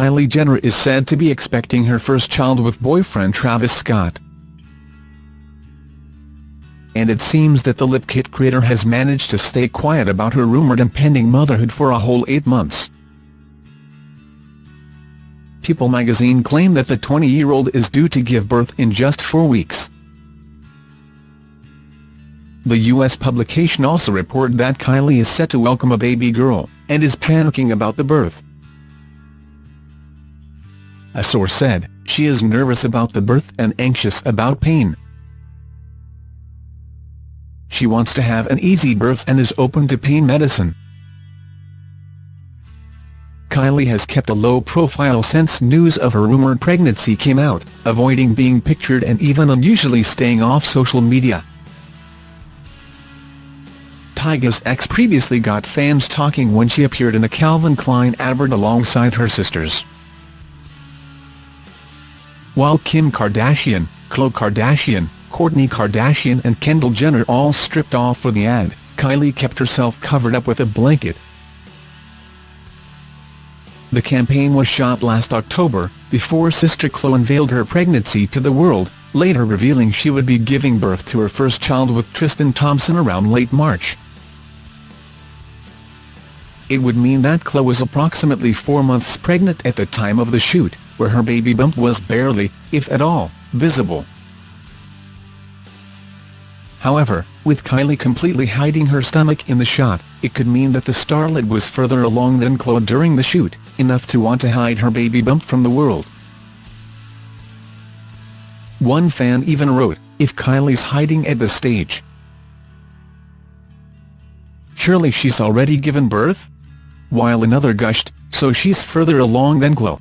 Kylie Jenner is said to be expecting her first child with boyfriend Travis Scott. And it seems that the lip kit creator has managed to stay quiet about her rumored impending motherhood for a whole eight months. People magazine claimed that the 20-year-old is due to give birth in just four weeks. The U.S. publication also reported that Kylie is set to welcome a baby girl, and is panicking about the birth. A source said, she is nervous about the birth and anxious about pain. She wants to have an easy birth and is open to pain medicine. Kylie has kept a low profile since news of her rumored pregnancy came out, avoiding being pictured and even unusually staying off social media. Tyga's ex previously got fans talking when she appeared in a Calvin Klein advert alongside her sisters. While Kim Kardashian, Khloe Kardashian, Kourtney Kardashian and Kendall Jenner all stripped off for the ad, Kylie kept herself covered up with a blanket. The campaign was shot last October, before sister Khloe unveiled her pregnancy to the world, later revealing she would be giving birth to her first child with Tristan Thompson around late March. It would mean that Khloe was approximately four months pregnant at the time of the shoot, where her baby bump was barely, if at all, visible. However, with Kylie completely hiding her stomach in the shot, it could mean that the starlet was further along than Khloe during the shoot, enough to want to hide her baby bump from the world. One fan even wrote, if Kylie's hiding at the stage, surely she's already given birth? While another gushed, so she's further along than Khloe.